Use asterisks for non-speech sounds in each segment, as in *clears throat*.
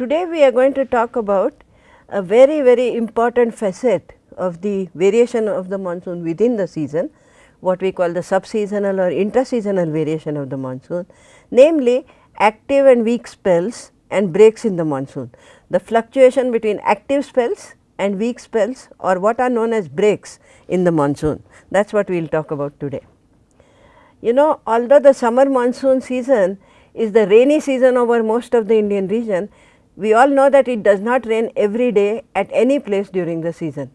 today we are going to talk about a very very important facet of the variation of the monsoon within the season what we call the subseasonal or intraseasonal variation of the monsoon namely active and weak spells and breaks in the monsoon. The fluctuation between active spells and weak spells or what are known as breaks in the monsoon that is what we will talk about today. You know although the summer monsoon season is the rainy season over most of the Indian region, we all know that it does not rain every day at any place during the season.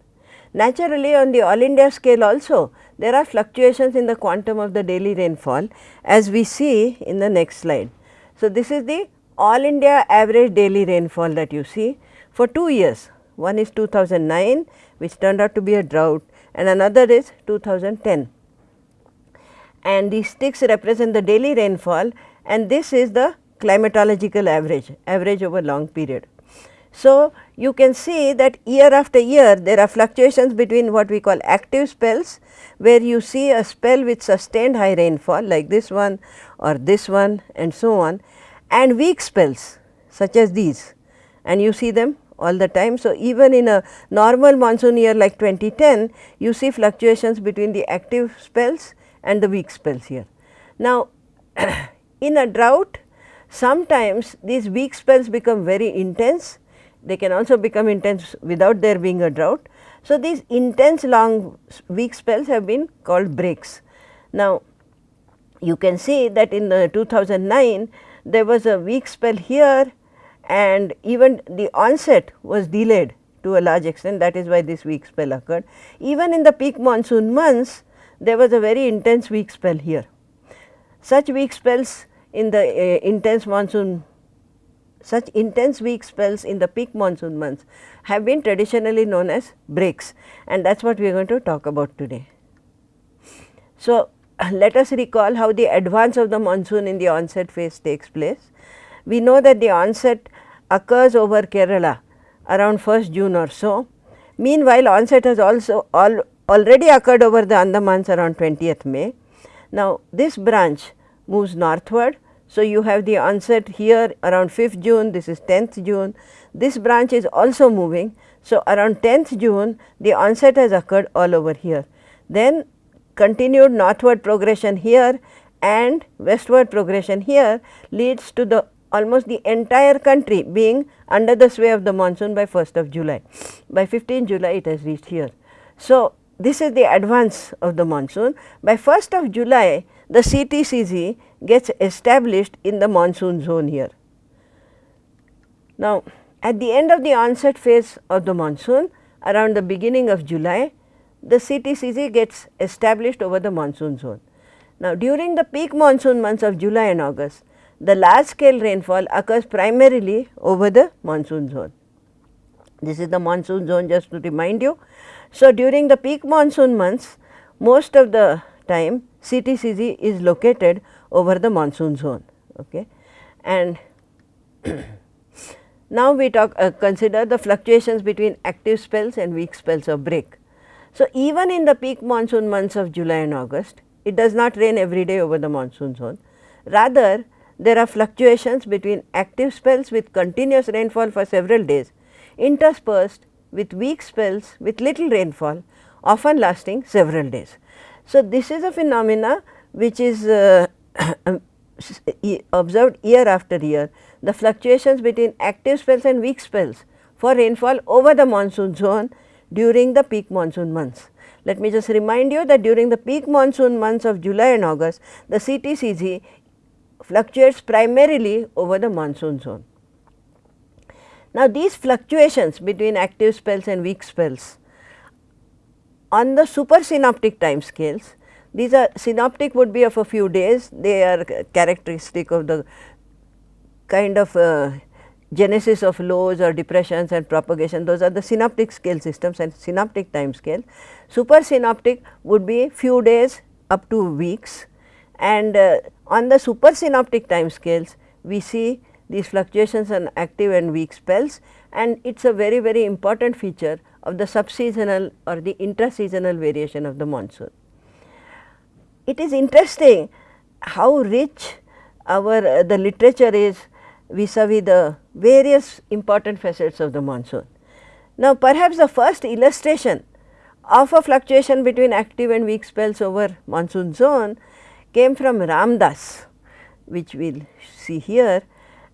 Naturally, on the all India scale also there are fluctuations in the quantum of the daily rainfall as we see in the next slide. So, this is the all India average daily rainfall that you see for 2 years. One is 2009 which turned out to be a drought and another is 2010 and these sticks represent the daily rainfall and this is the climatological average, average over long period. So, you can see that year after year there are fluctuations between what we call active spells where you see a spell with sustained high rainfall like this one or this one and so on and weak spells such as these and you see them all the time. So, even in a normal monsoon year like 2010 you see fluctuations between the active spells and the weak spells here. Now, *clears throat* in a drought sometimes these weak spells become very intense, they can also become intense without there being a drought. So, these intense long weak spells have been called breaks. Now, you can see that in the 2009 there was a weak spell here and even the onset was delayed to a large extent that is why this weak spell occurred. Even in the peak monsoon months there was a very intense weak spell here. Such weak spells in the uh, intense monsoon such intense weak spells in the peak monsoon months have been traditionally known as breaks and that is what we are going to talk about today. So, *clears throat* let us recall how the advance of the monsoon in the onset phase takes place. We know that the onset occurs over Kerala around 1st June or so. Meanwhile, onset has also all, already occurred over the Andamans around 20th May. Now, this branch moves northward. So, you have the onset here around 5th June, this is 10th June. This branch is also moving. So, around 10th June, the onset has occurred all over here. Then continued northward progression here and westward progression here leads to the almost the entire country being under the sway of the monsoon by 1st of July. By 15 July it has reached here. So, this is the advance of the monsoon. By 1st of July the CTCZ gets established in the monsoon zone here. Now, at the end of the onset phase of the monsoon around the beginning of July the CTCZ gets established over the monsoon zone. Now, during the peak monsoon months of July and August, the large scale rainfall occurs primarily over the monsoon zone. This is the monsoon zone just to remind you. So, during the peak monsoon months, most of the time CTCZ is located over the monsoon zone. Okay. And *clears throat* now we talk uh, consider the fluctuations between active spells and weak spells of break. So, even in the peak monsoon months of July and August, it does not rain every day over the monsoon zone. Rather, there are fluctuations between active spells with continuous rainfall for several days, interspersed with weak spells with little rainfall, often lasting several days. So, this is a phenomena which is uh, *coughs* observed year after year, the fluctuations between active spells and weak spells for rainfall over the monsoon zone during the peak monsoon months. Let me just remind you that during the peak monsoon months of July and August, the CTCZ fluctuates primarily over the monsoon zone. Now, these fluctuations between active spells and weak spells on the super synoptic time scales, these are synoptic would be of a few days, they are characteristic of the kind of uh, genesis of lows or depressions and propagation. Those are the synoptic scale systems and synoptic time scale. Super synoptic would be few days up to weeks. And uh, on the super synoptic time scales we see these fluctuations on active and weak spells and it is a very very important feature of the subseasonal or the intraseasonal variation of the monsoon. It is interesting how rich our uh, the literature is vis-a-vis -vis the various important facets of the monsoon. Now, perhaps the first illustration of a fluctuation between active and weak spells over monsoon zone came from Ramdas, which we will see here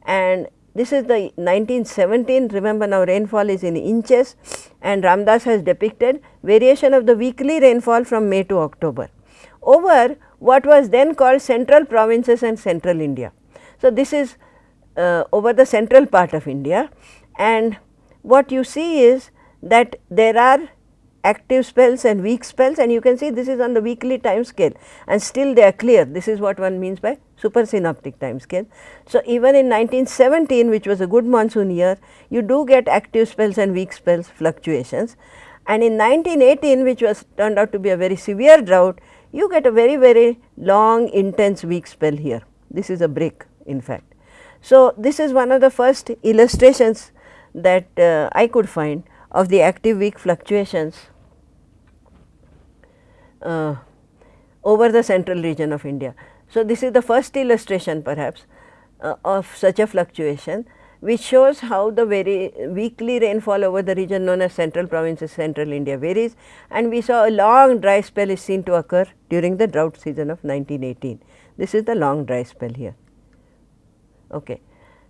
and this is the 1917 remember now rainfall is in inches and Ramdas has depicted variation of the weekly rainfall from May to October over what was then called central provinces and central India. So, this is uh, over the central part of India and what you see is that there are active spells and weak spells and you can see this is on the weekly time scale and still they are clear. This is what one means by supersynoptic time scale. So, even in 1917 which was a good monsoon year, you do get active spells and weak spells fluctuations and in 1918 which was turned out to be a very severe drought, you get a very very long intense weak spell here. This is a break in fact. So, this is one of the first illustrations that uh, I could find of the active weak fluctuations uh, over the central region of India. So, this is the first illustration perhaps uh, of such a fluctuation which shows how the very weekly rainfall over the region known as central provinces central India varies and we saw a long dry spell is seen to occur during the drought season of 1918. This is the long dry spell here. Okay.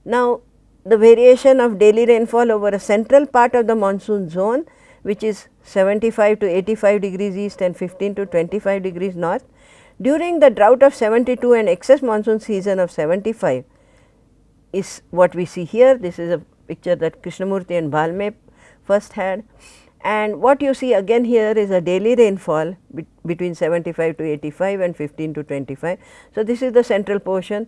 Now, the variation of daily rainfall over a central part of the monsoon zone which is 75 to 85 degrees east and 15 to 25 degrees north. During the drought of 72 and excess monsoon season of 75 is what we see here. This is a picture that Krishnamurti and Bhalme first had and what you see again here is a daily rainfall be between 75 to 85 and 15 to 25. So, this is the central portion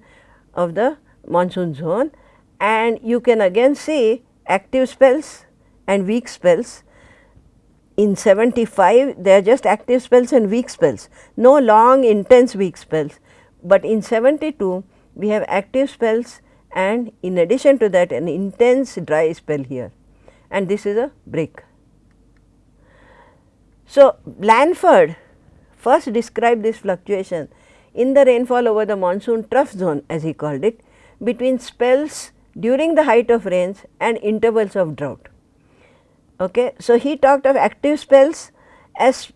of the monsoon zone and you can again see active spells and weak spells in 75 they are just active spells and weak spells, no long intense weak spells, but in 72 we have active spells and in addition to that an intense dry spell here and this is a break. So, Blanford first described this fluctuation in the rainfall over the monsoon trough zone as he called it between spells during the height of rains and intervals of drought. Okay. So, he talked of active spells as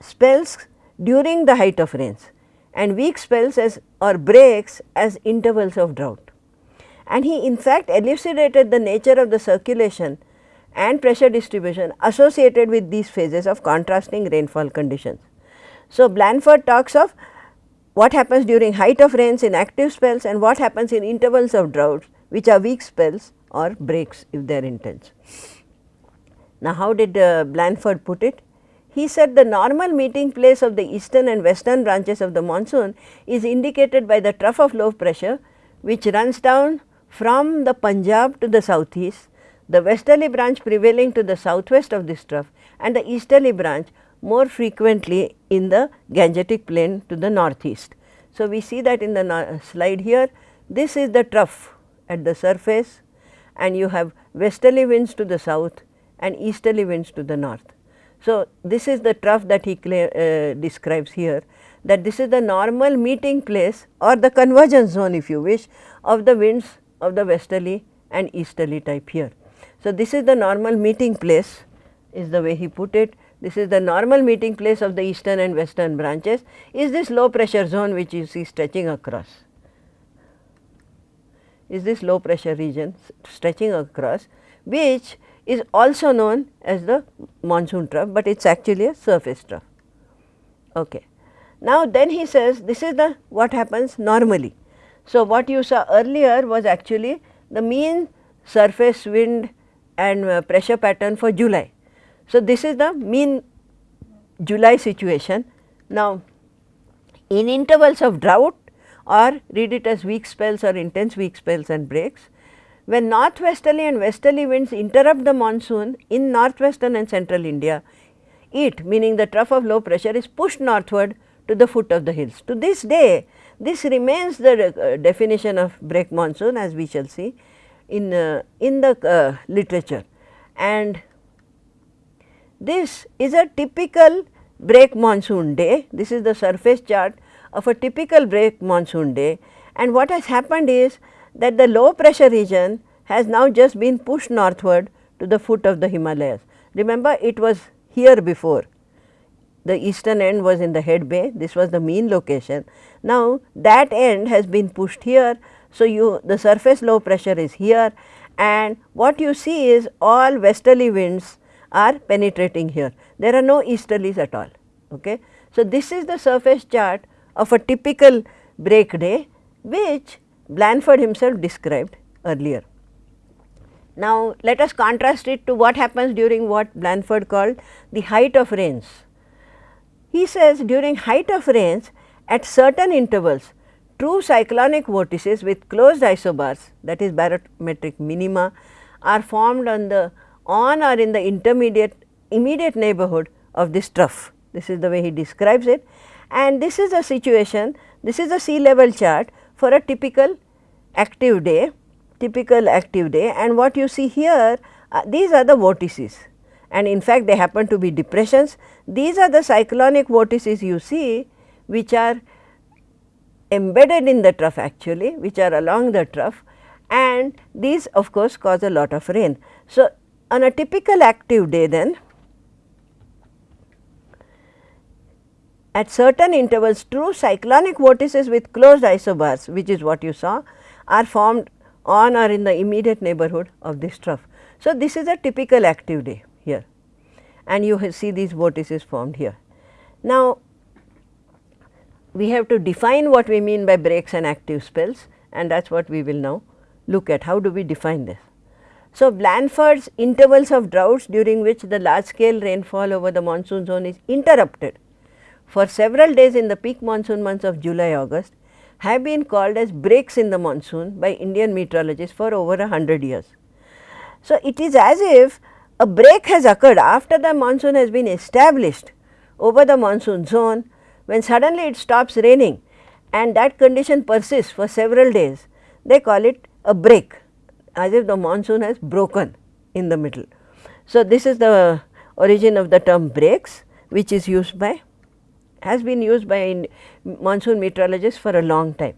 spells during the height of rains and weak spells as or breaks as intervals of drought. And he in fact elucidated the nature of the circulation and pressure distribution associated with these phases of contrasting rainfall conditions. So, Blanford talks of what happens during height of rains in active spells and what happens in intervals of droughts which are weak spells or breaks if they are intense. Now, how did uh, Blanford put it? He said the normal meeting place of the eastern and western branches of the monsoon is indicated by the trough of low pressure which runs down from the Punjab to the southeast, the westerly branch prevailing to the southwest of this trough and the easterly branch more frequently in the Gangetic plain to the northeast. So, we see that in the slide here, this is the trough at the surface and you have westerly winds to the south and easterly winds to the north. So, this is the trough that he uh, describes here that this is the normal meeting place or the convergence zone if you wish of the winds of the westerly and easterly type here. So, this is the normal meeting place is the way he put it. This is the normal meeting place of the eastern and western branches is this low pressure zone which you see stretching across is this low pressure region stretching across which is also known as the monsoon trough, but it is actually a surface trough. Okay. Now, then he says this is the what happens normally. So, what you saw earlier was actually the mean surface wind and uh, pressure pattern for July. So, this is the mean July situation. Now, in intervals of drought or read it as weak spells or intense weak spells and breaks, when northwesterly and westerly winds interrupt the monsoon in northwestern and central India, it meaning the trough of low pressure is pushed northward to the foot of the hills. To this day, this remains the uh, definition of break monsoon as we shall see in, uh, in the uh, literature. And this is a typical break monsoon day. This is the surface chart of a typical break monsoon day. And what has happened is that the low pressure region has now just been pushed northward to the foot of the Himalayas. Remember it was here before the eastern end was in the head bay this was the mean location. Now that end has been pushed here. So, you the surface low pressure is here and what you see is all westerly winds are penetrating here there are no easterlies at all. Okay. So, this is the surface chart of a typical break day which Blanford himself described earlier. Now, let us contrast it to what happens during what Blanford called the height of rains. He says during height of rains at certain intervals true cyclonic vortices with closed isobars that is barometric minima are formed on the on or in the intermediate immediate neighborhood of this trough. This is the way he describes it and this is a situation this is a sea level chart for a typical active day typical active day and what you see here uh, these are the vortices and in fact they happen to be depressions. These are the cyclonic vortices you see which are embedded in the trough actually which are along the trough and these of course cause a lot of rain. So, on a typical active day then at certain intervals true cyclonic vortices with closed isobars which is what you saw are formed on or in the immediate neighborhood of this trough. So, this is a typical active day here and you see these vortices formed here. Now, we have to define what we mean by breaks and active spells and that is what we will now look at how do we define this. So, Blanford's intervals of droughts during which the large scale rainfall over the monsoon zone is interrupted for several days in the peak monsoon months of July August have been called as breaks in the monsoon by Indian meteorologists for over a hundred years. So, it is as if a break has occurred after the monsoon has been established over the monsoon zone when suddenly it stops raining and that condition persists for several days they call it a break as if the monsoon has broken in the middle. So, this is the origin of the term breaks which is used by has been used by monsoon meteorologists for a long time.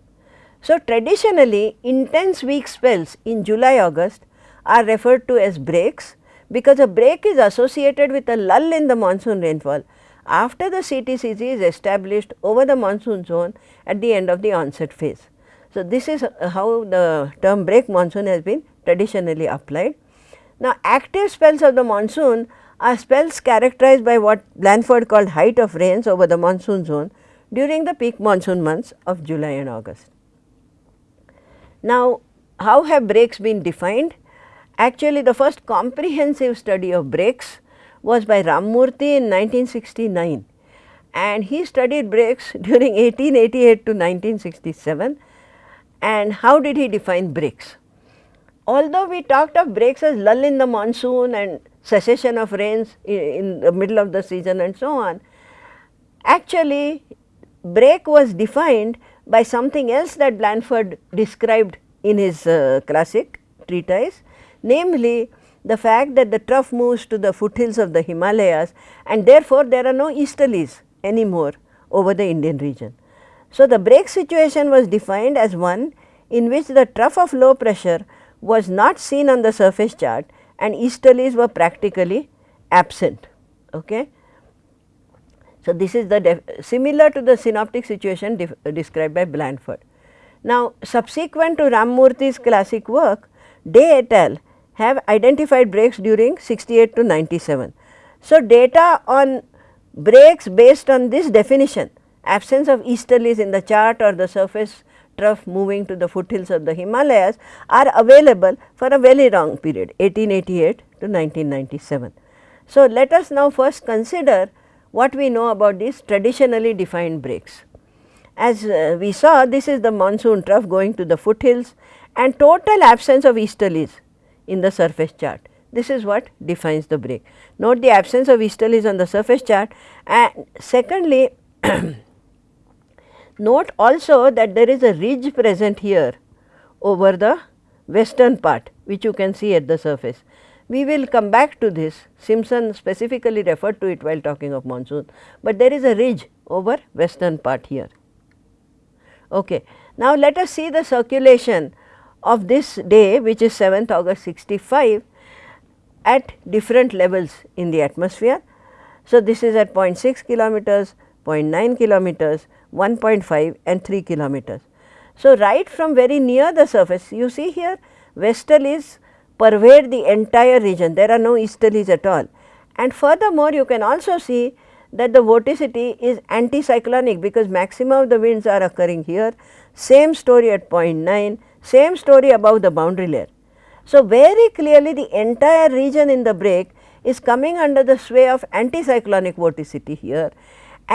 So, traditionally intense weak spells in July August are referred to as breaks because a break is associated with a lull in the monsoon rainfall after the CTCZ is established over the monsoon zone at the end of the onset phase. So, this is how the term break monsoon has been traditionally applied. Now, active spells of the monsoon are spells characterized by what Blanford called height of rains over the monsoon zone during the peak monsoon months of July and August. Now, how have breaks been defined? Actually, the first comprehensive study of breaks was by Ramamurthy in 1969 and he studied breaks *laughs* during 1888 to 1967 and how did he define breaks? Although we talked of breaks as lull in the monsoon and cessation of rains in the middle of the season and so on, actually break was defined by something else that Blanford described in his uh, classic treatise, namely the fact that the trough moves to the foothills of the Himalayas and therefore, there are no easterlies anymore over the Indian region. So, the break situation was defined as one in which the trough of low pressure was not seen on the surface chart and easterlies were practically absent. Okay. So, this is the similar to the synoptic situation described by Blanford. Now, subsequent to Ramamurthy's classic work, De et al. have identified breaks during 68 to 97. So, data on breaks based on this definition absence of easterlies in the chart or the surface trough moving to the foothills of the Himalayas are available for a very long period 1888 to 1997. So, let us now first consider what we know about these traditionally defined breaks. As uh, we saw this is the monsoon trough going to the foothills and total absence of easterlies in the surface chart. This is what defines the break. Note the absence of easterlies on the surface chart and secondly *clears throat* note also that there is a ridge present here over the western part which you can see at the surface. We will come back to this Simpson specifically referred to it while talking of monsoon, but there is a ridge over western part here. Okay. Now, let us see the circulation of this day which is 7th August 65 at different levels in the atmosphere. So, this is at 0.6 kilometers, 0.9 kilometers, 1.5 and 3 kilometers. So, right from very near the surface you see here westerlies pervade the entire region there are no easterlies at all and furthermore you can also see that the vorticity is anticyclonic because maxima of the winds are occurring here same story at 0.9 same story above the boundary layer. So, very clearly the entire region in the break is coming under the sway of anticyclonic vorticity here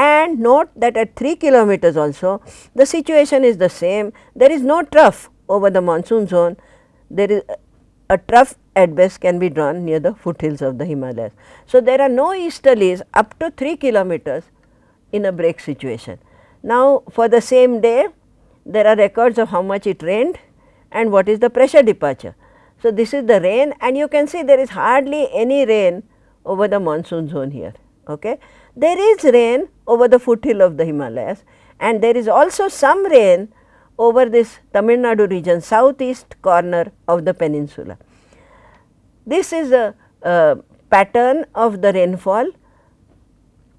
and note that at 3 kilometers also the situation is the same there is no trough over the monsoon zone there is a trough at best can be drawn near the foothills of the Himalayas. So, there are no easterlies up to 3 kilometers in a break situation. Now, for the same day there are records of how much it rained and what is the pressure departure. So, this is the rain and you can see there is hardly any rain over the monsoon zone here. Okay. There is rain over the foothill of the Himalayas and there is also some rain over this Tamil Nadu region southeast corner of the peninsula. This is a, pattern of the rainfall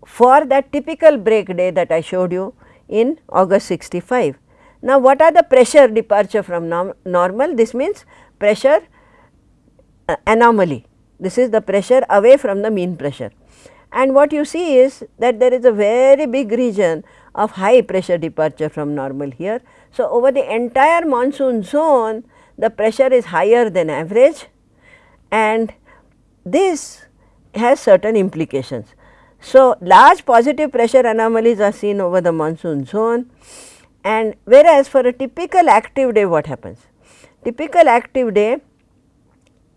for that typical break day that I showed you in August 65. Now, what are the pressure departure from norm normal? This means pressure uh, anomaly. This is the pressure away from the mean pressure. And what you see is that there is a very big region of high pressure departure from normal here. So, over the entire monsoon zone, the pressure is higher than average and this has certain implications. So, large positive pressure anomalies are seen over the monsoon zone and whereas for a typical active day what happens? Typical active day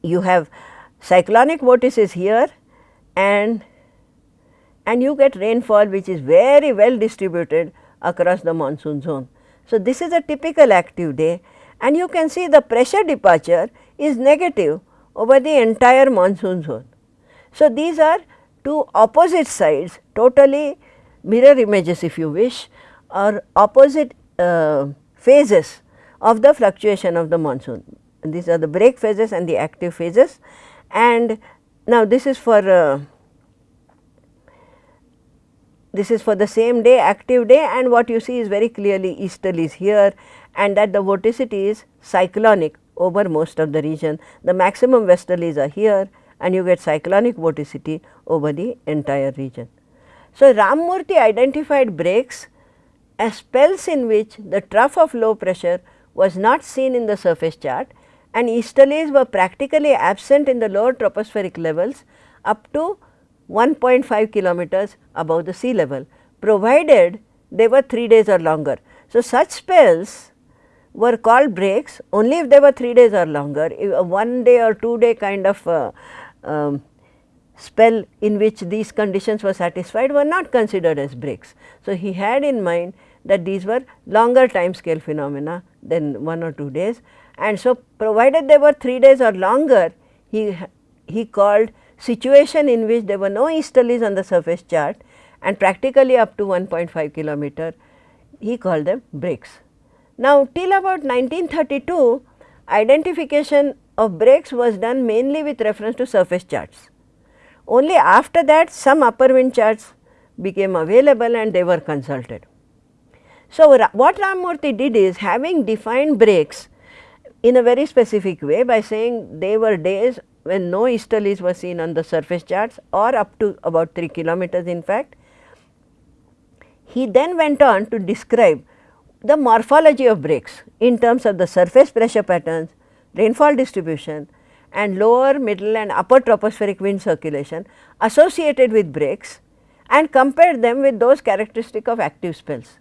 you have cyclonic vortices here and and you get rainfall which is very well distributed across the monsoon zone. So, this is a typical active day and you can see the pressure departure is negative over the entire monsoon zone. So, these are two opposite sides totally mirror images if you wish or opposite uh, phases of the fluctuation of the monsoon. These are the break phases and the active phases and now this is for uh, this is for the same day active day and what you see is very clearly easterlies here and that the vorticity is cyclonic over most of the region. The maximum westerlies are here and you get cyclonic vorticity over the entire region. So, Ramamurthy identified breaks as spells in which the trough of low pressure was not seen in the surface chart and easterlies were practically absent in the lower tropospheric levels up to 1.5 kilometers above the sea level, provided they were 3 days or longer. So, such spells were called breaks only if they were 3 days or longer, if a 1 day or 2 day kind of uh, um, spell in which these conditions were satisfied were not considered as breaks. So, he had in mind that these were longer time scale phenomena than 1 or 2 days and so provided they were 3 days or longer he, he called situation in which there were no easterlies on the surface chart and practically up to 1.5 kilometer he called them breaks. Now, till about 1932 identification of breaks was done mainly with reference to surface charts. Only after that some upper wind charts became available and they were consulted. So, what Ramamurthy did is having defined breaks in a very specific way by saying they were days when no easterlies were seen on the surface charts or up to about 3 kilometers in fact. He then went on to describe the morphology of breaks in terms of the surface pressure patterns, rainfall distribution and lower, middle and upper tropospheric wind circulation associated with breaks and compared them with those characteristic of active spells.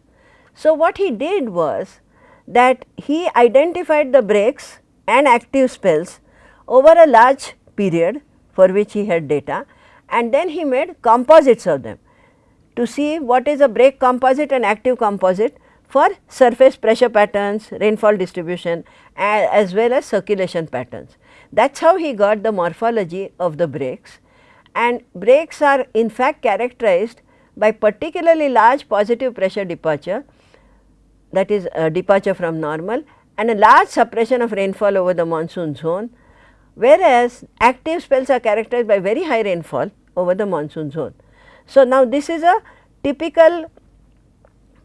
So, what he did was that he identified the breaks and active spells over a large period for which he had data and then he made composites of them to see what is a break composite and active composite for surface pressure patterns, rainfall distribution as well as circulation patterns. That is how he got the morphology of the breaks and breaks are in fact characterized by particularly large positive pressure departure that is uh, departure from normal and a large suppression of rainfall over the monsoon zone, whereas active spells are characterized by very high rainfall over the monsoon zone. So, now this is a typical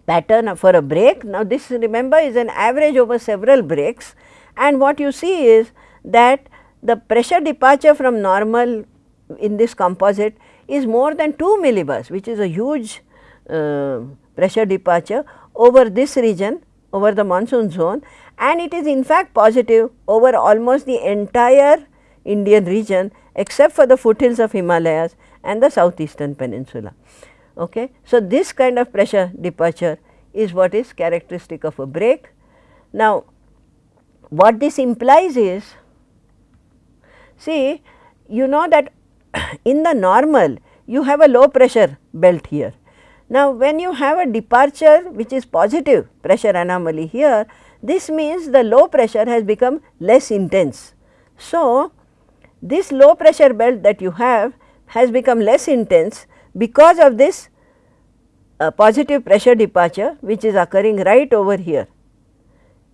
pattern for a break. Now, this remember is an average over several breaks and what you see is that the pressure departure from normal in this composite is more than 2 millibars which is a huge uh, pressure departure over this region over the monsoon zone and it is in fact positive over almost the entire Indian region except for the foothills of Himalayas and the southeastern peninsula. Okay. So, this kind of pressure departure is what is characteristic of a break. Now, what this implies is, see you know that *coughs* in the normal you have a low pressure belt here. Now, when you have a departure which is positive pressure anomaly here, this means the low pressure has become less intense. So, this low pressure belt that you have has become less intense because of this uh, positive pressure departure which is occurring right over here.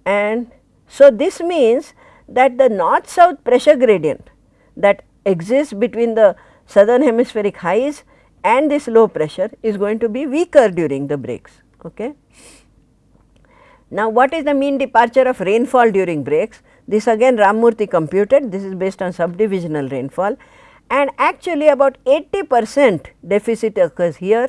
And so, this means that the north south pressure gradient that exists between the southern hemispheric highs and this low pressure is going to be weaker during the breaks. Okay. Now, what is the mean departure of rainfall during breaks? This again Ramamurthy computed, this is based on subdivisional rainfall and actually about 80 percent deficit occurs here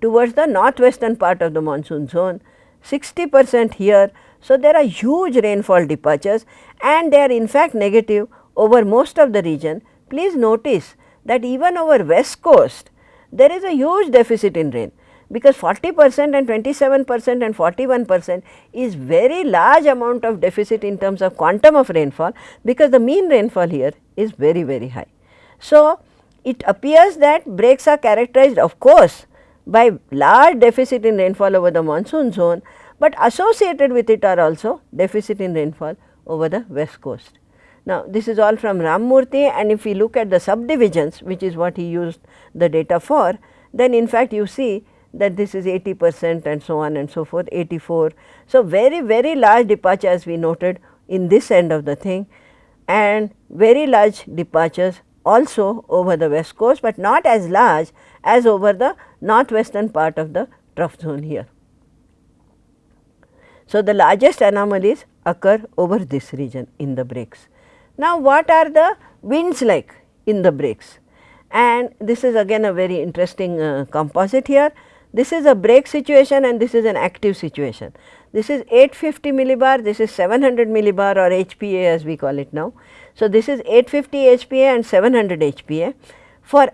towards the northwestern part of the monsoon zone, 60 percent here. So, there are huge rainfall departures and they are in fact negative over most of the region. Please notice that even over west coast there is a huge deficit in rain because 40 percent and 27 percent and 41 percent is very large amount of deficit in terms of quantum of rainfall because the mean rainfall here is very very high. So, it appears that breaks are characterized of course by large deficit in rainfall over the monsoon zone, but associated with it are also deficit in rainfall over the west coast. Now, this is all from Ramamurthy and if we look at the subdivisions which is what he used the data for, then in fact you see that this is 80 percent and so on and so forth 84. So, very very large departure as we noted in this end of the thing and very large departures also over the west coast, but not as large as over the northwestern part of the trough zone here. So, the largest anomalies occur over this region in the breaks. Now, what are the winds like in the breaks? And this is again a very interesting uh, composite here. This is a break situation and this is an active situation. This is 850 millibar, this is 700 millibar or HPA as we call it now. So, this is 850 HPA and 700 HPA for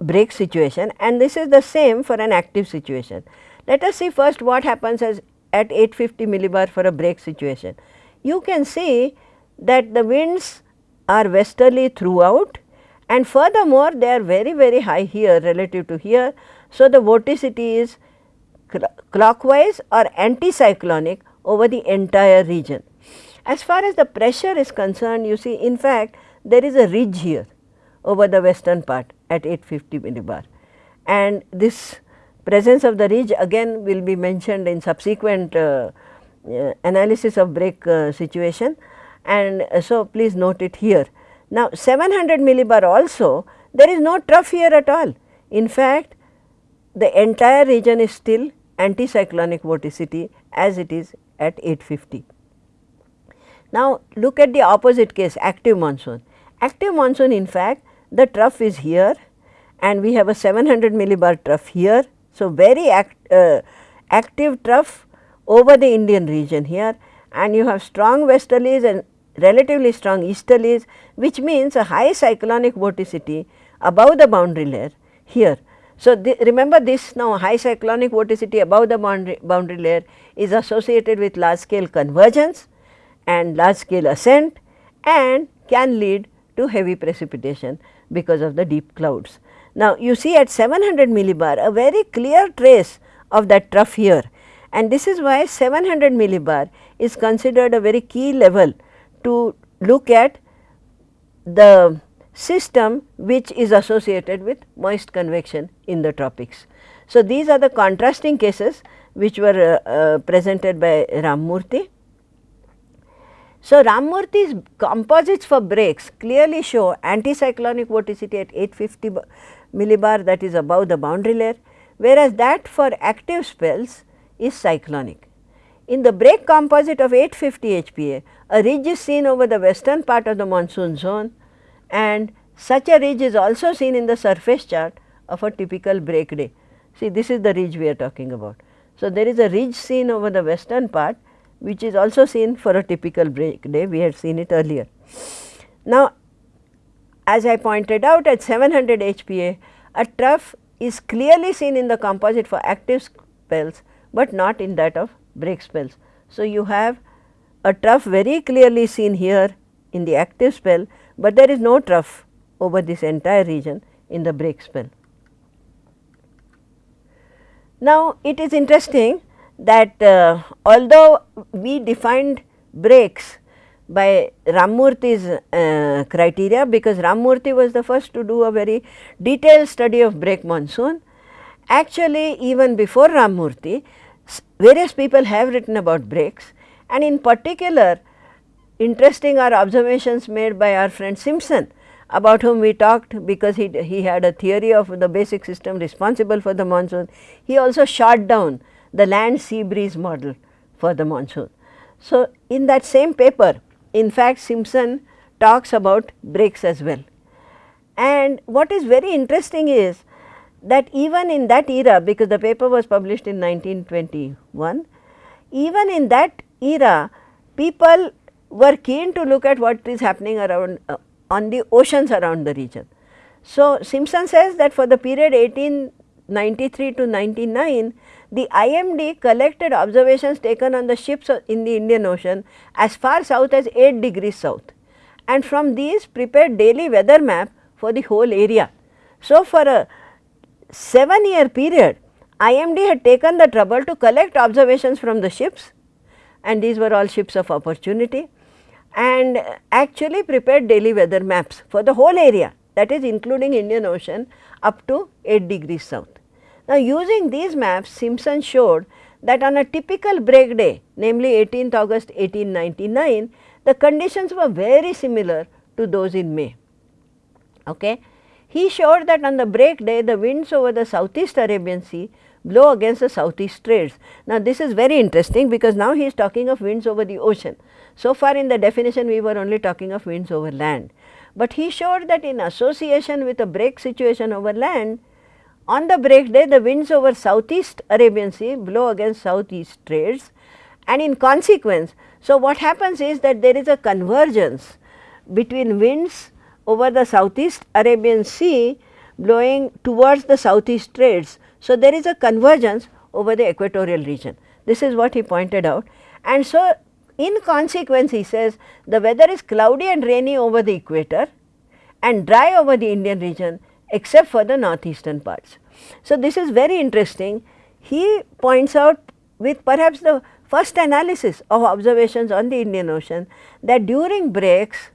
break situation and this is the same for an active situation. Let us see first what happens as at 850 millibar for a break situation. You can see that the winds are westerly throughout and furthermore they are very very high here relative to here. So, the vorticity is clockwise or anticyclonic over the entire region. As far as the pressure is concerned you see in fact there is a ridge here over the western part at 850 millibar and this presence of the ridge again will be mentioned in subsequent uh, uh, analysis of break uh, situation and uh, so please note it here. Now 700 millibar also there is no trough here at all. In fact, the entire region is still anticyclonic vorticity as it is at 850. Now look at the opposite case active monsoon. Active monsoon in fact the trough is here and we have a 700 millibar trough here. So, very act, uh, active trough over the Indian region here and you have strong westerlies and relatively strong easterlies which means a high cyclonic vorticity above the boundary layer here. So, remember this now high cyclonic vorticity above the boundary, boundary layer is associated with large scale convergence and large scale ascent and can lead to heavy precipitation because of the deep clouds. Now, you see at 700 millibar a very clear trace of that trough here and this is why 700 millibar is considered a very key level to look at the system which is associated with moist convection in the tropics. So, these are the contrasting cases which were uh, uh, presented by Ramamurthy So, Ramamurthy's composites for breaks clearly show anticyclonic vorticity at 850 millibar that is above the boundary layer, whereas that for active spells is cyclonic. In the break composite of 850 HPA, a ridge is seen over the western part of the monsoon zone and such a ridge is also seen in the surface chart of a typical break day. See this is the ridge we are talking about. So, there is a ridge seen over the western part which is also seen for a typical break day we had seen it earlier. Now, as I pointed out at 700 HPA a trough is clearly seen in the composite for active spells, but not in that of break spells. So, you have a trough very clearly seen here in the active spell, but there is no trough over this entire region in the break spell. Now, it is interesting that uh, although we defined breaks by Ramamurthy's uh, criteria because Ramamurthy was the first to do a very detailed study of break monsoon. Actually even before Ramamurthy various people have written about breaks and in particular interesting are observations made by our friend Simpson about whom we talked because he, he had a theory of the basic system responsible for the monsoon. He also shot down the land sea breeze model for the monsoon. So, in that same paper in fact, Simpson talks about breaks as well. And what is very interesting is that even in that era because the paper was published in 1921, even in that era people were keen to look at what is happening around uh, on the oceans around the region. So, Simpson says that for the period 1893 to 99 the IMD collected observations taken on the ships in the Indian Ocean as far south as 8 degrees south and from these prepared daily weather map for the whole area. So, for a 7 year period IMD had taken the trouble to collect observations from the ships and these were all ships of opportunity and actually prepared daily weather maps for the whole area that is including Indian Ocean up to 8 degrees south. Now, using these maps Simpson showed that on a typical break day namely 18th August 1899 the conditions were very similar to those in May. Okay. He showed that on the break day the winds over the southeast Arabian Sea blow against the southeast trades. Now, this is very interesting because now he is talking of winds over the ocean. So far in the definition we were only talking of winds over land, but he showed that in association with a break situation over land on the break day the winds over southeast Arabian Sea blow against southeast trades and in consequence, so what happens is that there is a convergence between winds over the southeast Arabian Sea blowing towards the southeast trades. So, there is a convergence over the equatorial region. This is what he pointed out and so in consequence he says the weather is cloudy and rainy over the equator and dry over the Indian region except for the northeastern parts. So, this is very interesting. He points out with perhaps the first analysis of observations on the Indian Ocean that during breaks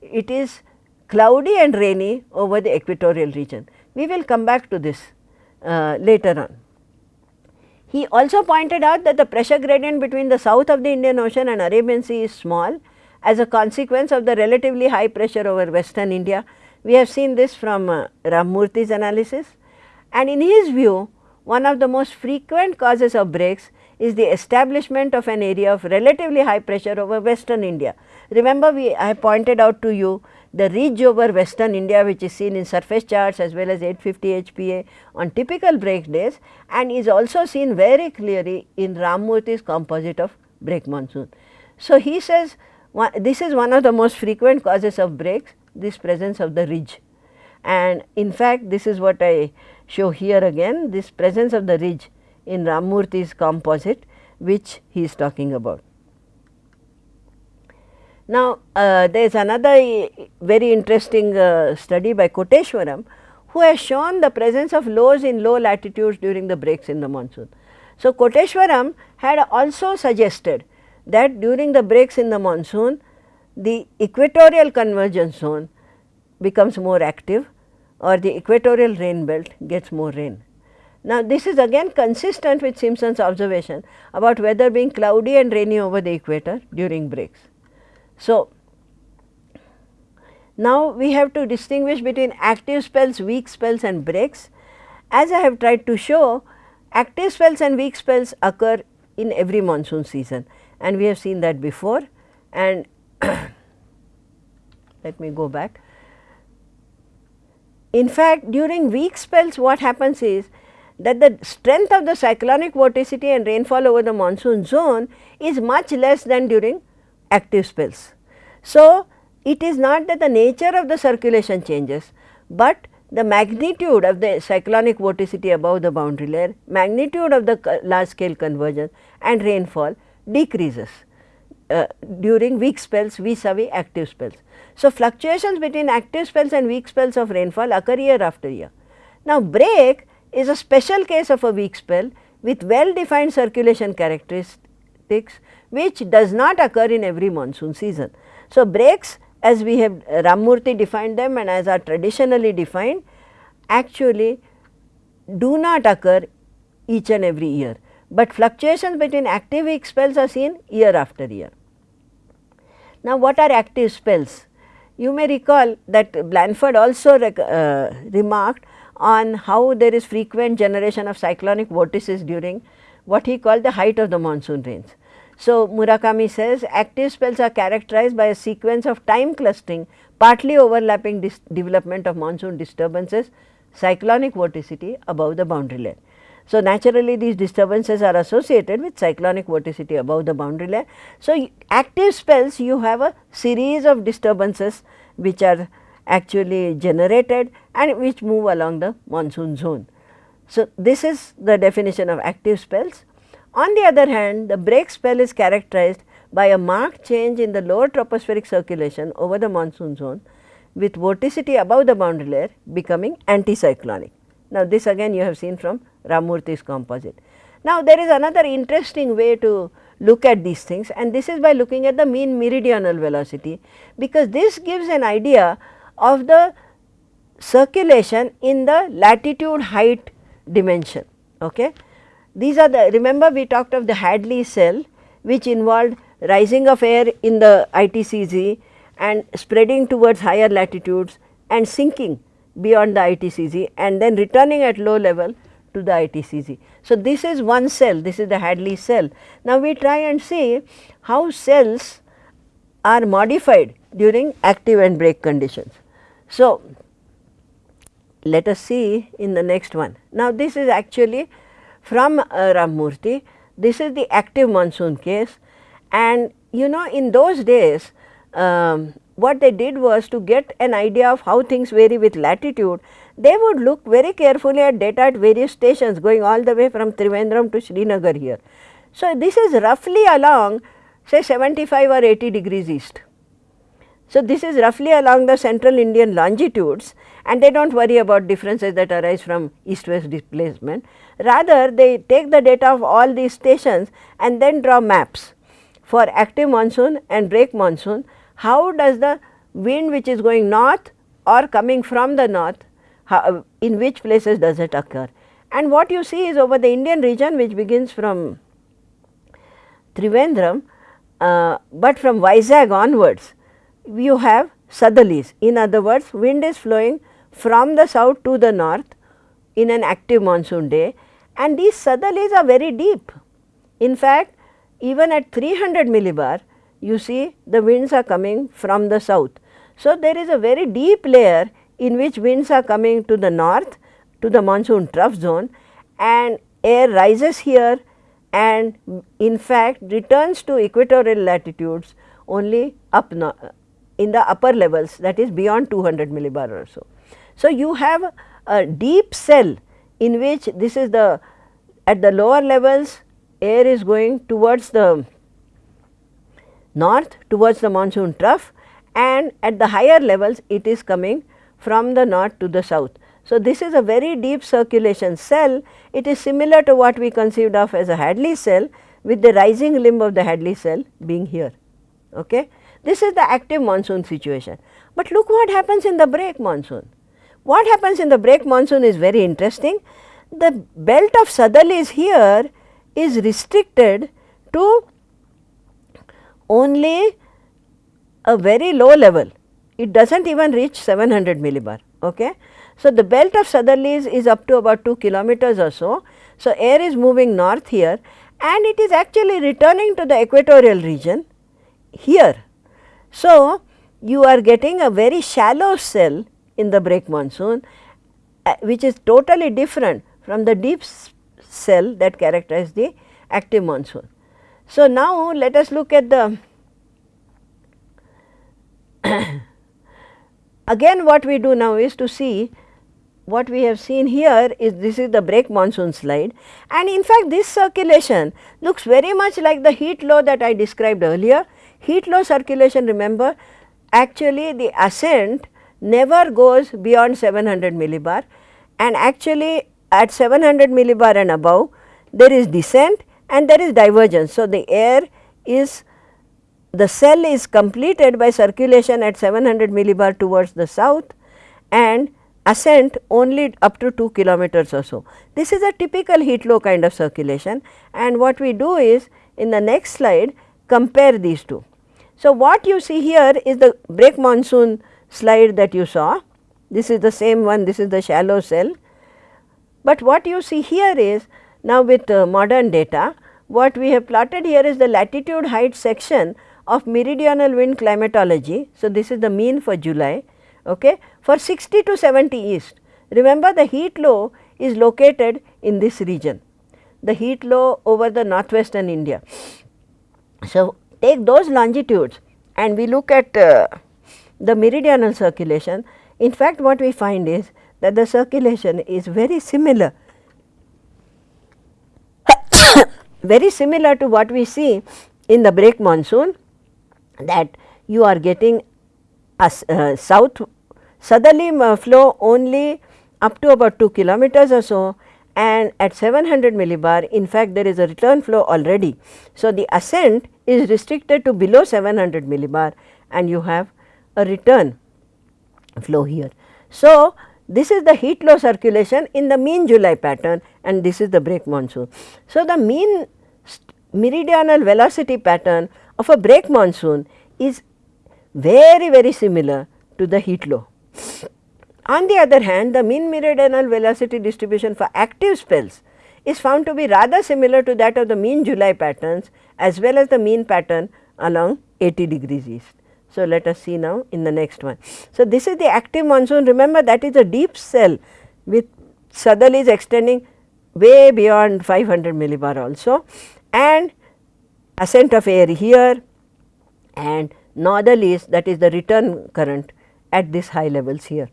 it is cloudy and rainy over the equatorial region. We will come back to this uh, later on. He also pointed out that the pressure gradient between the south of the Indian Ocean and Arabian Sea is small as a consequence of the relatively high pressure over western India we have seen this from uh, Ramamurthy's analysis and in his view one of the most frequent causes of breaks is the establishment of an area of relatively high pressure over western India. Remember we I pointed out to you the ridge over western India which is seen in surface charts as well as 850 HPA on typical break days and is also seen very clearly in Ramamurthy's composite of break monsoon. So, he says one, this is one of the most frequent causes of breaks this presence of the ridge. And in fact, this is what I show here again this presence of the ridge in Ramamurthy's composite which he is talking about. Now, uh, there is another very interesting uh, study by Koteswaram who has shown the presence of lows in low latitudes during the breaks in the monsoon. So, Koteswaram had also suggested that during the breaks in the monsoon the equatorial convergence zone becomes more active or the equatorial rain belt gets more rain. Now, this is again consistent with Simpson's observation about weather being cloudy and rainy over the equator during breaks. So, now we have to distinguish between active spells, weak spells and breaks. As I have tried to show, active spells and weak spells occur in every monsoon season and we have seen that before and *coughs* let me go back. In fact, during weak spells what happens is that the strength of the cyclonic vorticity and rainfall over the monsoon zone is much less than during active spells. So, it is not that the nature of the circulation changes, but the magnitude of the cyclonic vorticity above the boundary layer, magnitude of the large scale convergence and rainfall decreases uh, during weak spells vis-a-vis active spells. So, fluctuations between active spells and weak spells of rainfall occur year after year. Now, break is a special case of a weak spell with well defined circulation characteristics which does not occur in every monsoon season. So, breaks as we have Ramamurthy defined them and as are traditionally defined actually do not occur each and every year, but fluctuations between active weak spells are seen year after year. Now, what are active spells? You may recall that Blanford also uh, remarked on how there is frequent generation of cyclonic vortices during what he called the height of the monsoon rains. So, Murakami says active spells are characterized by a sequence of time clustering partly overlapping development of monsoon disturbances cyclonic vorticity above the boundary layer. So, naturally these disturbances are associated with cyclonic vorticity above the boundary layer. So, active spells you have a series of disturbances which are actually generated and which move along the monsoon zone. So, this is the definition of active spells. On the other hand, the break spell is characterized by a marked change in the lower tropospheric circulation over the monsoon zone with vorticity above the boundary layer becoming anticyclonic. Now, this again you have seen from Ramamurthy's composite. Now, there is another interesting way to look at these things and this is by looking at the mean meridional velocity, because this gives an idea of the circulation in the latitude height dimension. Okay. These are the remember we talked of the Hadley cell which involved rising of air in the ITCZ and spreading towards higher latitudes and sinking beyond the ITCZ and then returning at low level to the ITCZ. So, this is one cell, this is the Hadley cell. Now, we try and see how cells are modified during active and break conditions. So, let us see in the next one. Now, this is actually from uh, Ramamurthy. This is the active monsoon case and you know in those days um, what they did was to get an idea of how things vary with latitude, they would look very carefully at data at various stations going all the way from Trivandrum to Srinagar here. So, this is roughly along say 75 or 80 degrees east. So, this is roughly along the central Indian longitudes and they do not worry about differences that arise from east west displacement. Rather they take the data of all these stations and then draw maps for active monsoon and break monsoon. How does the wind which is going north or coming from the north, how, in which places does it occur? And what you see is over the Indian region which begins from Trivandrum, uh, but from Vizag onwards you have southerlies. In other words, wind is flowing from the south to the north in an active monsoon day and these southerlies are very deep. In fact, even at 300 millibar you see the winds are coming from the south. So, there is a very deep layer in which winds are coming to the north to the monsoon trough zone and air rises here and in fact returns to equatorial latitudes only up in the upper levels that is beyond 200 millibar or so. So, you have a deep cell in which this is the at the lower levels air is going towards the north towards the monsoon trough and at the higher levels it is coming from the north to the south. So, this is a very deep circulation cell it is similar to what we conceived of as a Hadley cell with the rising limb of the Hadley cell being here. Okay. This is the active monsoon situation. But look what happens in the break monsoon. What happens in the break monsoon is very interesting. The belt of southerlies here is restricted to only a very low level, it does not even reach 700 millibar. Okay. So, the belt of southerlies is up to about 2 kilometers or so. So, air is moving north here and it is actually returning to the equatorial region here. So, you are getting a very shallow cell in the break monsoon uh, which is totally different from the deep cell that characterize the active monsoon. So, now let us look at the *coughs* again what we do now is to see what we have seen here is this is the break monsoon slide and in fact this circulation looks very much like the heat low that I described earlier. Heat low circulation remember actually the ascent never goes beyond 700 millibar and actually at 700 millibar and above there is descent and there is divergence. So, the air is the cell is completed by circulation at 700 millibar towards the south and ascent only up to 2 kilometers or so. This is a typical heat low kind of circulation and what we do is in the next slide compare these two. So, what you see here is the break monsoon slide that you saw. This is the same one, this is the shallow cell. But what you see here is now with uh, modern data, what we have plotted here is the latitude height section of meridional wind climatology. So, this is the mean for July okay, for 60 to 70 east. Remember the heat low is located in this region, the heat low over the northwestern India. So, take those longitudes and we look at uh, the meridional circulation. In fact, what we find is that the circulation is very similar, *coughs* very similar to what we see in the break monsoon that you are getting a uh, south southerly uh, flow only up to about 2 kilometers or so and at 700 millibar in fact there is a return flow already. So, the ascent is restricted to below 700 millibar and you have a return flow here. So, this is the heat low circulation in the mean July pattern and this is the break monsoon. So, the mean meridional velocity pattern of a break monsoon is very very similar to the heat low. On the other hand, the mean meridional velocity distribution for active spells is found to be rather similar to that of the mean July patterns as well as the mean pattern along 80 degrees east. So, let us see now in the next one. So, this is the active monsoon remember that is a deep cell with southerlies extending way beyond 500 millibar also and ascent of air here and northerlies that is the return current at this high levels here.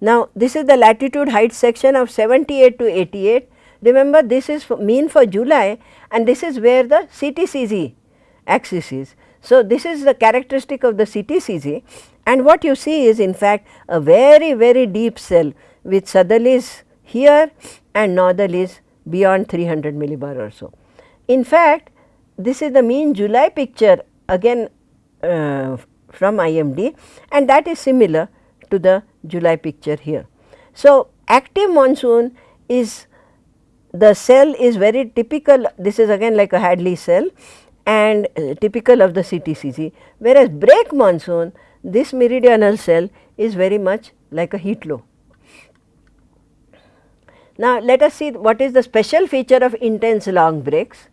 Now, this is the latitude height section of 78 to 88. Remember this is for mean for July and this is where the CTCZ axis is. So, this is the characteristic of the CTCZ and what you see is in fact a very very deep cell with southerlies here and northerlies beyond 300 millibar or so. In fact, this is the mean July picture again uh, from IMD and that is similar to the July picture here. So, active monsoon is the cell is very typical this is again like a Hadley cell and uh, typical of the CTCZ whereas break monsoon this meridional cell is very much like a heat low. Now, let us see what is the special feature of intense long breaks.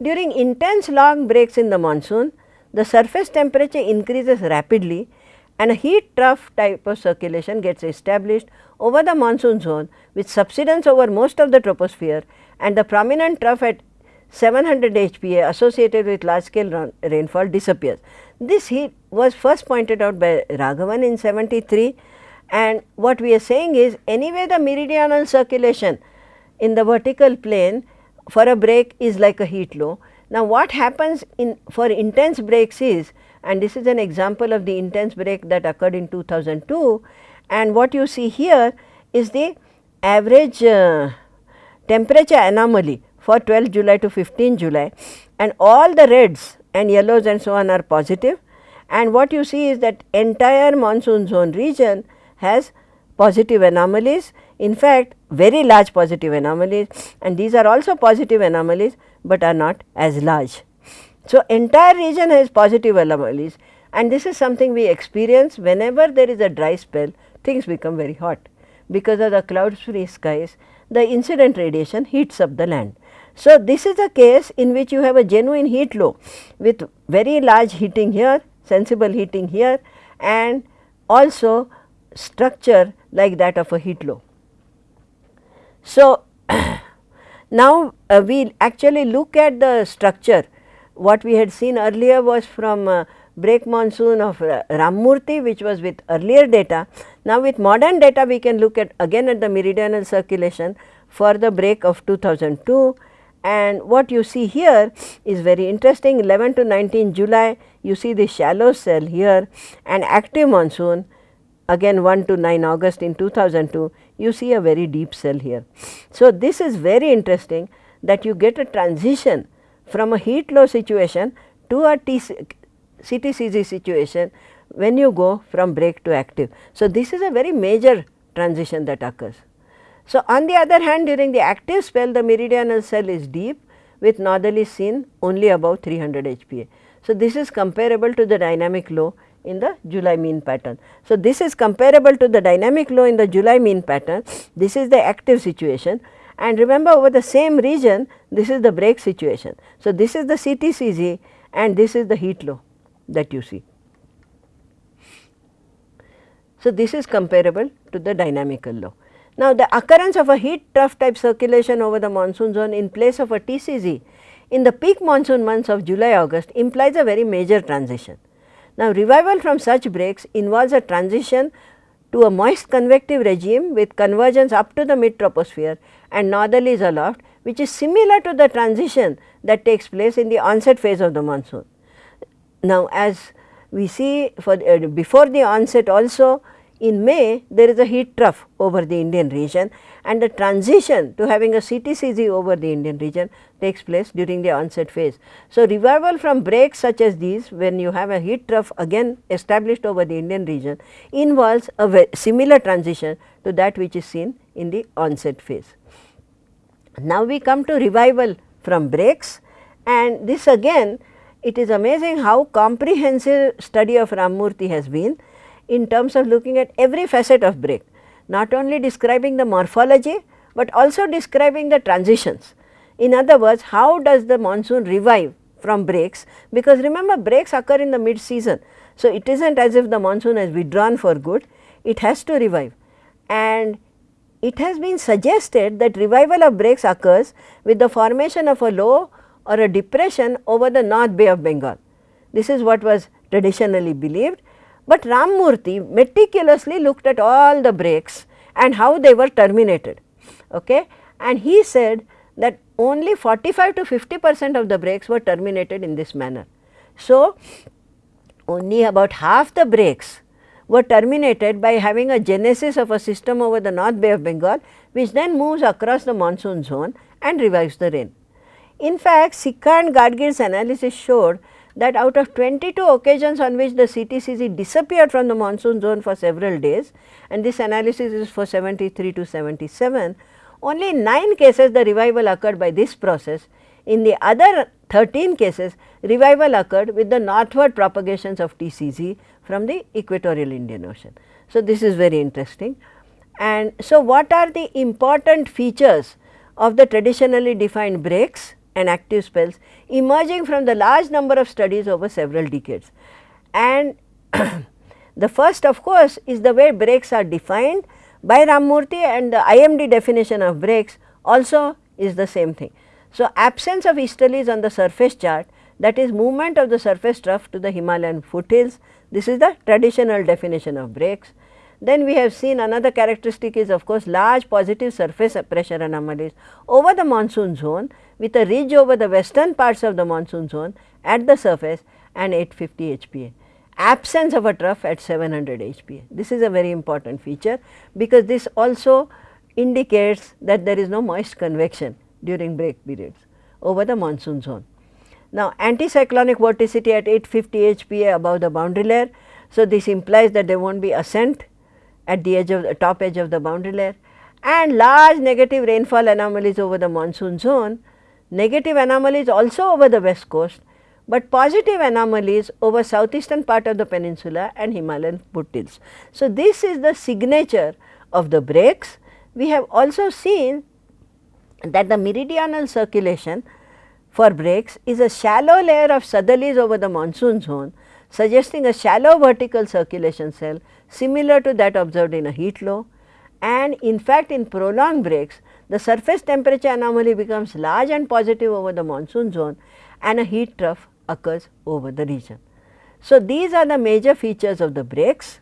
During intense long breaks in the monsoon, the surface temperature increases rapidly and a heat trough type of circulation gets established over the monsoon zone with subsidence over most of the troposphere. And the prominent trough at 700 HPA associated with large scale rainfall disappears. This heat was first pointed out by Raghavan in 73 and what we are saying is anyway the meridional circulation in the vertical plane for a break is like a heat low. Now, what happens in for intense breaks is and this is an example of the intense break that occurred in 2002 and what you see here is the average uh, temperature anomaly for 12 July to 15 July. And all the reds and yellows and so on are positive. And what you see is that entire monsoon zone region has positive anomalies. In fact very large positive anomalies. And these are also positive anomalies but are not as large. So, entire region has positive anomalies, and this is something we experience whenever there is a dry spell things become very hot. Because of the cloud free skies the incident radiation heats up the land. So, this is a case in which you have a genuine heat low with very large heating here, sensible heating here and also structure like that of a heat low. So, *clears throat* now uh, we actually look at the structure what we had seen earlier was from uh, break monsoon of uh, which was with earlier data. Now, with modern data we can look at again at the meridional circulation for the break of 2002 and what you see here is very interesting 11 to 19 July you see the shallow cell here and active monsoon again 1 to 9 August in 2002 you see a very deep cell here. So, this is very interesting that you get a transition from a heat low situation to a CTCZ situation when you go from break to active. So, this is a very major transition that occurs. So, on the other hand during the active spell the meridional cell is deep with northerly seen only above 300 HPA. So, this is comparable to the dynamic low in the July mean pattern. So, this is comparable to the dynamic low in the July mean pattern, this is the active situation and remember over the same region this is the break situation. So, this is the CTCZ and this is the heat low that you see. So, this is comparable to the dynamical low. Now, the occurrence of a heat trough type circulation over the monsoon zone in place of a TCZ in the peak monsoon months of July August implies a very major transition. Now, revival from such breaks involves a transition to a moist convective regime with convergence up to the mid troposphere and northerlies aloft which is similar to the transition that takes place in the onset phase of the monsoon. Now, as we see for uh, before the onset also in May there is a heat trough over the Indian region and the transition to having a CTCZ over the Indian region takes place during the onset phase. So, revival from breaks such as these when you have a heat trough again established over the Indian region involves a similar transition to that which is seen in the onset phase. Now, we come to revival from breaks. And this again it is amazing how comprehensive study of Ramamurthy has been in terms of looking at every facet of break, not only describing the morphology, but also describing the transitions. In other words, how does the monsoon revive from breaks? Because remember breaks occur in the mid season. So, it is not as if the monsoon has withdrawn for good, it has to revive. And it has been suggested that revival of breaks occurs with the formation of a low or a depression over the North Bay of Bengal. This is what was traditionally believed, but Ramamurthy meticulously looked at all the breaks and how they were terminated. Okay? And he said that only 45 to 50 percent of the breaks were terminated in this manner. So, only about half the breaks were terminated by having a genesis of a system over the North Bay of Bengal, which then moves across the monsoon zone and revives the rain. In fact, Sikka and Gadgil's analysis showed that out of 22 occasions on which the CTCZ disappeared from the monsoon zone for several days and this analysis is for 73 to 77, only 9 cases the revival occurred by this process. In the other 13 cases, revival occurred with the northward propagations of TCZ from the equatorial Indian Ocean. So, this is very interesting. And so, what are the important features of the traditionally defined breaks? and active spells emerging from the large number of studies over several decades. And *clears throat* the first of course, is the way breaks are defined by Ramamurthy and the IMD definition of breaks also is the same thing. So, absence of easterlies on the surface chart that is movement of the surface trough to the Himalayan foothills, this is the traditional definition of breaks. Then we have seen another characteristic is of course large positive surface pressure anomalies over the monsoon zone with a ridge over the western parts of the monsoon zone at the surface and 850 HPA. Absence of a trough at 700 HPA. This is a very important feature because this also indicates that there is no moist convection during break periods over the monsoon zone. Now, anticyclonic vorticity at 850 HPA above the boundary layer. So, this implies that there will not be ascent at the edge of the top edge of the boundary layer and large negative rainfall anomalies over the monsoon zone, negative anomalies also over the west coast, but positive anomalies over southeastern part of the peninsula and Himalayan foothills. So, this is the signature of the breaks. We have also seen that the meridional circulation for breaks is a shallow layer of southerlies over the monsoon zone suggesting a shallow vertical circulation cell similar to that observed in a heat low and in fact in prolonged breaks the surface temperature anomaly becomes large and positive over the monsoon zone and a heat trough occurs over the region. So, these are the major features of the breaks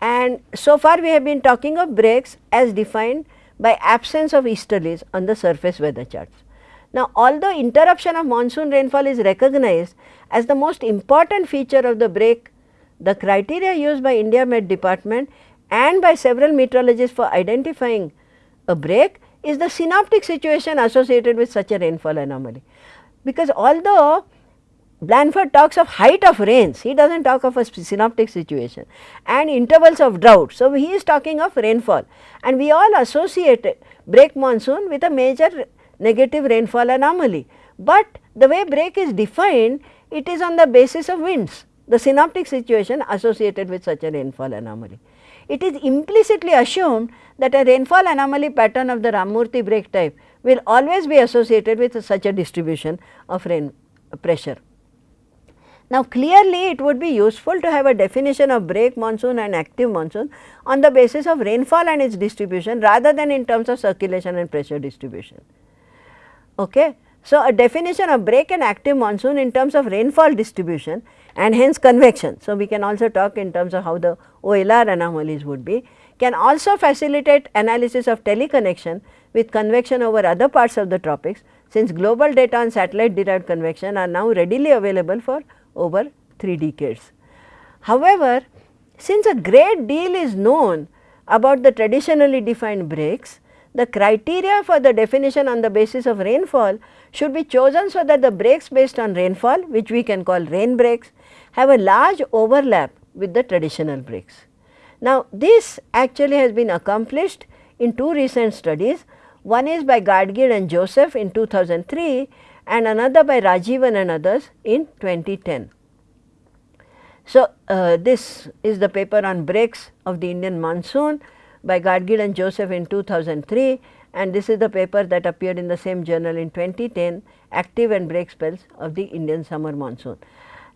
and so far we have been talking of breaks as defined by absence of easterlies on the surface weather charts. Now, although interruption of monsoon rainfall is recognized as the most important feature of the break, the criteria used by India Met Department and by several meteorologists for identifying a break is the synoptic situation associated with such a rainfall anomaly. Because although Blanford talks of height of rains, he does not talk of a synoptic situation and intervals of drought. So, he is talking of rainfall and we all associate break monsoon with a major negative rainfall anomaly. But the way break is defined, it is on the basis of winds, the synoptic situation associated with such a rainfall anomaly it is implicitly assumed that a rainfall anomaly pattern of the Ramamurthy break type will always be associated with such a distribution of rain pressure. Now, clearly it would be useful to have a definition of break monsoon and active monsoon on the basis of rainfall and its distribution rather than in terms of circulation and pressure distribution. Okay. So, a definition of break and active monsoon in terms of rainfall distribution and hence convection. So, we can also talk in terms of how the OLR anomalies would be can also facilitate analysis of teleconnection with convection over other parts of the tropics since global data on satellite derived convection are now readily available for over 3 decades. However, since a great deal is known about the traditionally defined breaks, the criteria for the definition on the basis of rainfall should be chosen so that the breaks based on rainfall which we can call rain breaks have a large overlap with the traditional breaks. Now, this actually has been accomplished in two recent studies. One is by Gadgil and Joseph in 2003 and another by Rajeevan and others in 2010. So, uh, this is the paper on breaks of the Indian monsoon by Gadgil and Joseph in 2003 and this is the paper that appeared in the same journal in 2010 active and break spells of the Indian summer monsoon.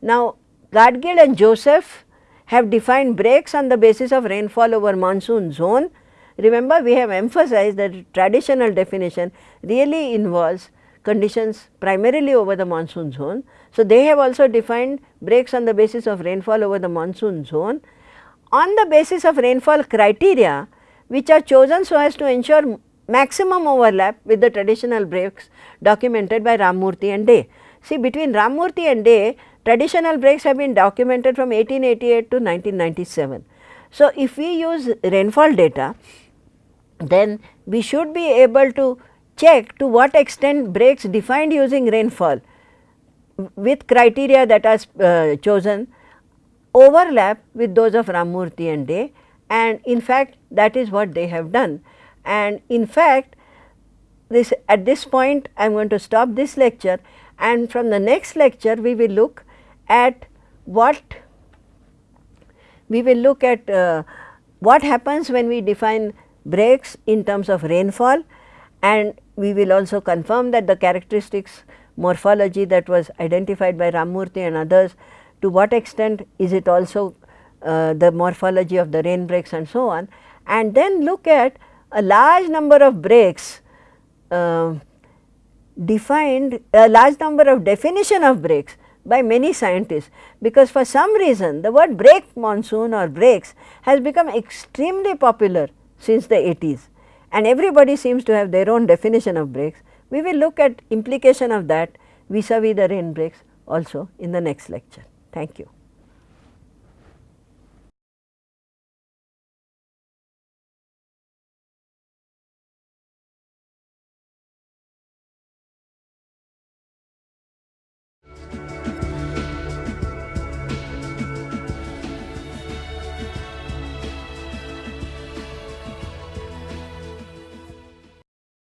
Now, Gadgil and Joseph have defined breaks on the basis of rainfall over monsoon zone. Remember we have emphasized that traditional definition really involves conditions primarily over the monsoon zone. So, they have also defined breaks on the basis of rainfall over the monsoon zone. On the basis of rainfall criteria which are chosen so as to ensure maximum overlap with the traditional breaks documented by Ramamurthy and De. See between Ramamurthy and De traditional breaks have been documented from 1888 to 1997. So, if we use rainfall data then we should be able to check to what extent breaks defined using rainfall with criteria that are uh, chosen overlap with those of Ramamurthy and De and in fact that is what they have done. And in fact this at this point I am going to stop this lecture. And from the next lecture we will look at what we will look at uh, what happens when we define breaks in terms of rainfall. And we will also confirm that the characteristics morphology that was identified by Ramamurthy and others to what extent is it also uh, the morphology of the rain breaks and so on and then look at a large number of breaks uh, defined a large number of definition of breaks by many scientists because for some reason the word break monsoon or breaks has become extremely popular since the 80s and everybody seems to have their own definition of breaks. We will look at implication of that vis-a-vis -vis the rain breaks also in the next lecture. Thank you.